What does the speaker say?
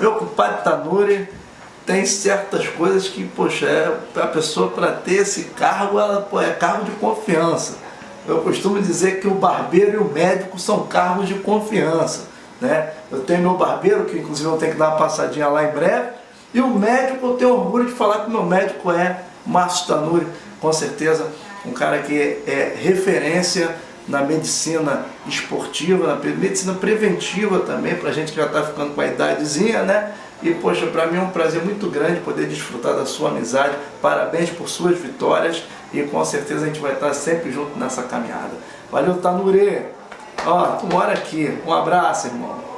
Meu compadre Tanuri tem certas coisas que, poxa, é, a pessoa para ter esse cargo, ela pô, é cargo de confiança. Eu costumo dizer que o barbeiro e o médico são cargos de confiança. Né? Eu tenho meu barbeiro, que inclusive eu tenho que dar uma passadinha lá em breve, e o médico, eu tenho orgulho de falar que meu médico é Márcio Tanuri, com certeza um cara que é referência na medicina esportiva, na medicina preventiva também, para gente que já está ficando com a idadezinha, né? E, poxa, para mim é um prazer muito grande poder desfrutar da sua amizade. Parabéns por suas vitórias e com certeza a gente vai estar sempre junto nessa caminhada. Valeu, Tanure! Ó, tu mora aqui. Um abraço, irmão.